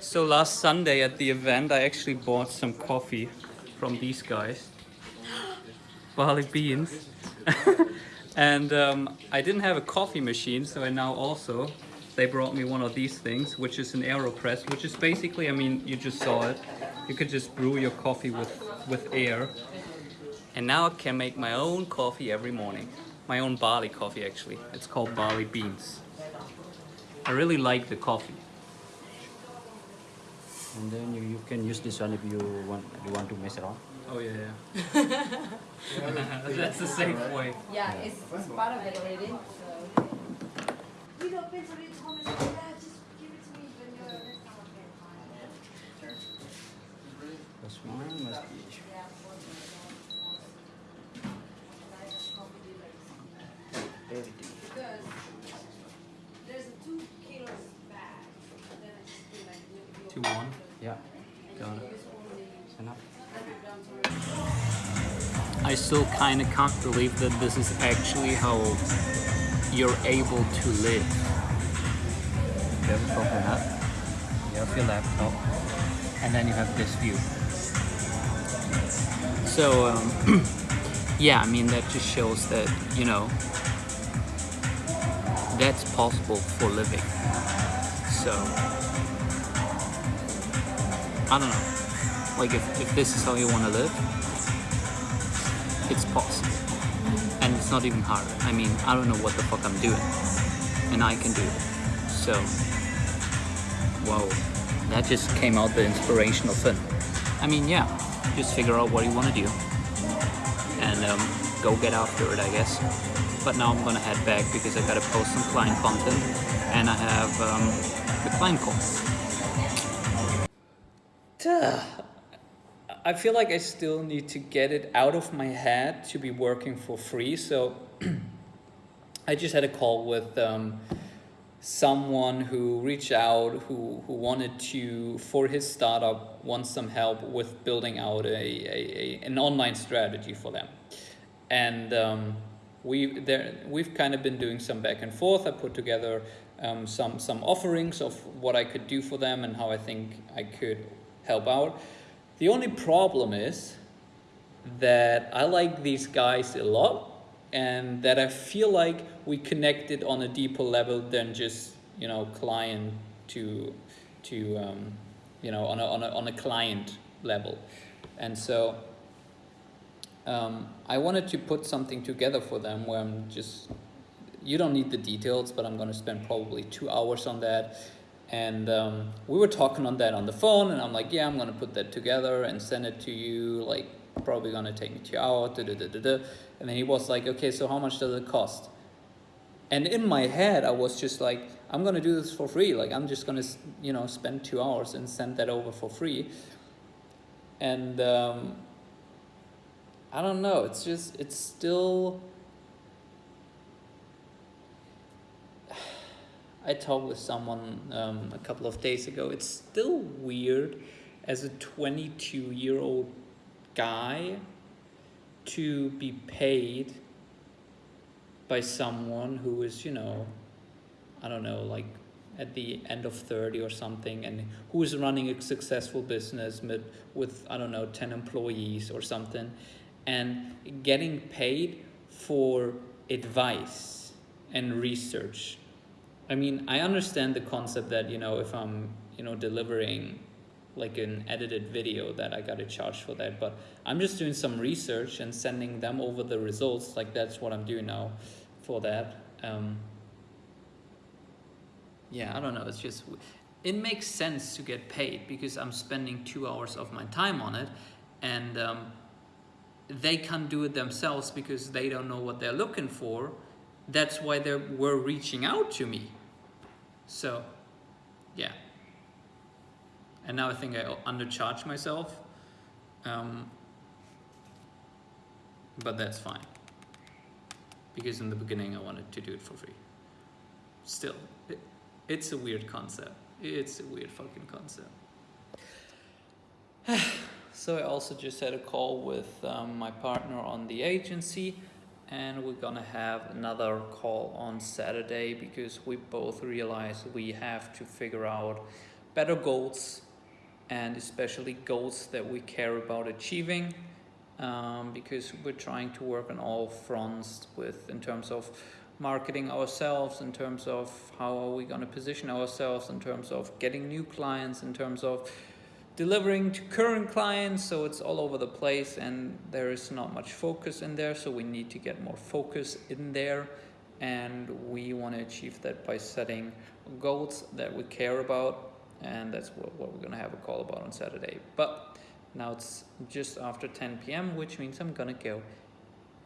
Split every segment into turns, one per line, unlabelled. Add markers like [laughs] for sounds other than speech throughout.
So last Sunday at the event, I actually bought some coffee from these guys. [gasps] Barley beans. [laughs] and um, I didn't have a coffee machine, so I now also, they brought me one of these things, which is an AeroPress, which is basically, I mean, you just saw it. You could just brew your coffee with, with air. And now I can make my own coffee every morning. My own barley coffee, actually. It's called barley beans. I really like the coffee.
And then you, you can use this one if you want you want to mess around.
Oh yeah, yeah. [laughs] That's the safe way.
Yeah, it's, it's part of it already. So.
We don't pay for it, Thomas. Yeah, just give it to me when you're next time.
This one must be everything.
Because there's a two kilos bag. and Then I just feel like you-
Two
you-
one.
Yeah,
Got it.
Enough.
100 grams or
I still kind of can't believe that this is actually how you're able to live.
You have a coconut. You have your laptop.
and then you have this view. So, um, [clears throat] yeah, I mean, that just shows that, you know, that's possible for living. So, I don't know. Like, if, if this is how you want to live, it's possible. And it's not even hard. I mean, I don't know what the fuck I'm doing. And I can do it. So, whoa that just came out the inspirational thing. I mean, yeah, just figure out what you want to do and um, go get after it, I guess. But now I'm gonna head back because I gotta post some client content and I have um, the client call. Duh. I feel like I still need to get it out of my head to be working for free. So [clears throat] I just had a call with um, someone who reached out who, who wanted to for his startup want some help with building out a, a, a an online strategy for them and um, we there we've kind of been doing some back and forth i put together um, some some offerings of what i could do for them and how i think i could help out the only problem is that i like these guys a lot and that I feel like we connected on a deeper level than just you know client to to um, you know on a, on a on a client level, and so um, I wanted to put something together for them where I'm just you don't need the details, but I'm going to spend probably two hours on that. And um, we were talking on that on the phone, and I'm like, yeah, I'm to put that together and send it to you like probably gonna take me two hours. Da, da, da, da, da. And then he was like, okay, so how much does it cost? And in my head, I was just like, I'm gonna do this for free. Like I'm just gonna, you know, spend two hours and send that over for free. And um, I don't know. It's just, it's still. I talked with someone um, a couple of days ago. It's still weird as a 22 year old guy to be paid by someone who is, you know, I don't know, like at the end of 30 or something, and who is running a successful business with, with I don't know, 10 employees or something, and getting paid for advice and research. I mean, I understand the concept that, you know, if I'm, you know, delivering like an edited video that I got to charge for that. But I'm just doing some research and sending them over the results. Like that's what I'm doing now for that. Um, yeah, I don't know. It's just, it makes sense to get paid because I'm spending two hours of my time on it and um, they can't do it themselves because they don't know what they're looking for. That's why they were reaching out to me. So, yeah and now I think I undercharge myself. Um, but that's fine. Because in the beginning I wanted to do it for free. Still, it, it's a weird concept. It's a weird fucking concept. [sighs] so I also just had a call with um, my partner on the agency and we're gonna have another call on Saturday because we both realize we have to figure out better goals and especially goals that we care about achieving um, because we're trying to work on all fronts with in terms of marketing ourselves in terms of how are we going to position ourselves in terms of getting new clients in terms of delivering to current clients so it's all over the place and there is not much focus in there so we need to get more focus in there. And we want to achieve that by setting goals that we care about and that's what, what we're going to have a call about on saturday. But now it's just after 10 p.m which means i'm going to go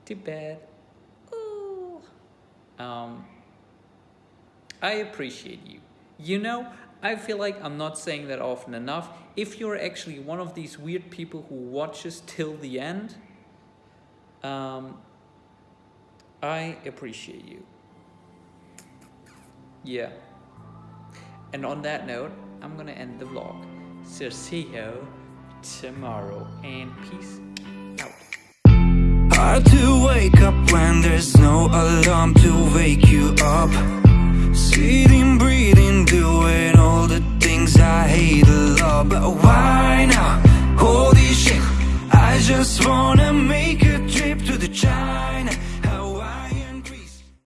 to bed. Ooh. um, i appreciate you. You know i feel like i'm not saying that often enough if you're actually one of these weird people who watches till the end um, I appreciate you. Yeah. And on that note, I'm gonna end the vlog. So see you tomorrow and peace out.
Hard to wake up when there's no alarm to wake you up. Sitting, breathing, doing